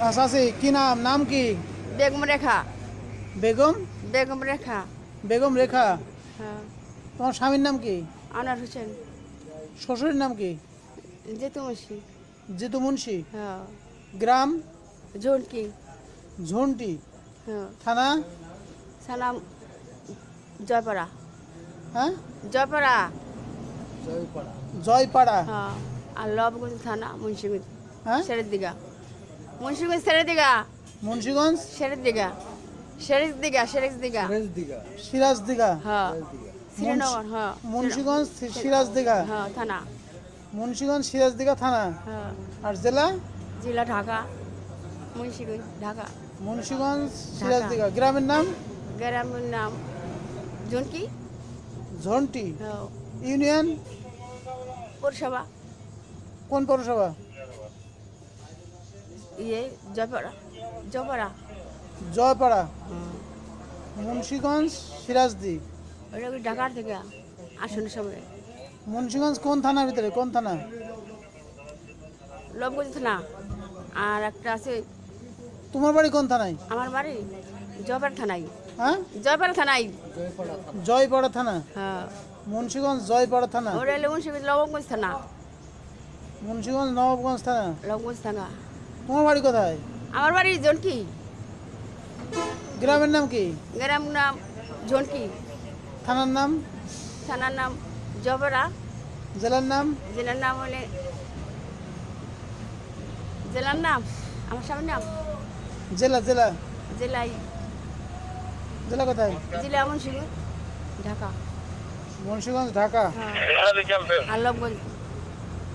আছি কি নাম? নাম কি? বেগম রেখা। বেগম? বেগম রেখা। বেগম রেখা। হ্যাঁ। তোমার স্বামীর নাম কি? আনার হোসেন। শ্বশুরের নাম কি? জেতুমসি জিতু মুন্সি হ্যাঁ। গ্রাম? ঝুনকি। ঝন্টি। হ্যাঁ। থানা? সালাম জয়পাড়া। হ্যাঁ? জয়পাড়া। জয়পাড়া। হ্যাঁ। আর লবগঞ্জ থানা মুন্সিগঞ্জ। হ্যাঁ? সেরের দিঘা। মুন্সিগঞ্জ সেরের দিঘা মুন্সিগঞ্জ? সেরের দিঘা সেরের দিঘা সেরের দিঘা সিরাজ দিঘা হ্যাঁ। শ্রীনগর হ্যাঁ। মুন্সিগঞ্জ সিরাজ দিঘা হ্যাঁ থানা। মুন্সিগঞ্জ সিরাজ দিঘা থানা? হ্যাঁ। আর জেলা? জেলা ঢাকা। মুন্সিগঞ্জ ঢাকা। মুন্সিগঞ্জ সিরাজ দিঘা গ্রামের নাম? গ্রামের নাম জুনকি। ঝন্টি। হ্যাঁ। ইউনিয়ন? পৌরসভা। কোন পৌরসভা? ইয়ে জয়পাড়া। জয়পাড়া? জয়পাড়া। মুন্সিগঞ্জ সিরাজদি ওটা কি থেকে? আসনের সামনে। মুন্সিগঞ্জ কোন থানার ভিতরে? কোন থানা? লবগঞ্জ থানা। আর একটা আছে তোমার বাড়ি কোন থানায়? আমার বাড়ি জয়পাড়া থানায়। হ্যাঁ? জয়পাড়া থানায়। জয়পাড়া থানা? হ্যাঁ। মুন্সিগঞ্জ জয়পাড়া থানা? ওটা হলো মুন্সিগঞ্জ থানা। মুন্সিগঞ্জ নবাবগঞ্জ থানা? লবগঞ্জ থানা। তোমার বাড়ি কোথায়? আমার বাড়ি জনকি। গ্রামের নাম কি? গ্রাম নাম জনকি। থানার নাম? থানার নাম জয়পাড়া জেলার নাম? জেলার নাম হলে জেলার নাম? আমার স্বামীর নাম? জেলা জেলা। জেলাই। জেলা কোথায়? জেলা মুন্সিগঞ্জ ঢাকা। মুন্সিগঞ্জ ঢাকা। হ্যাঁ।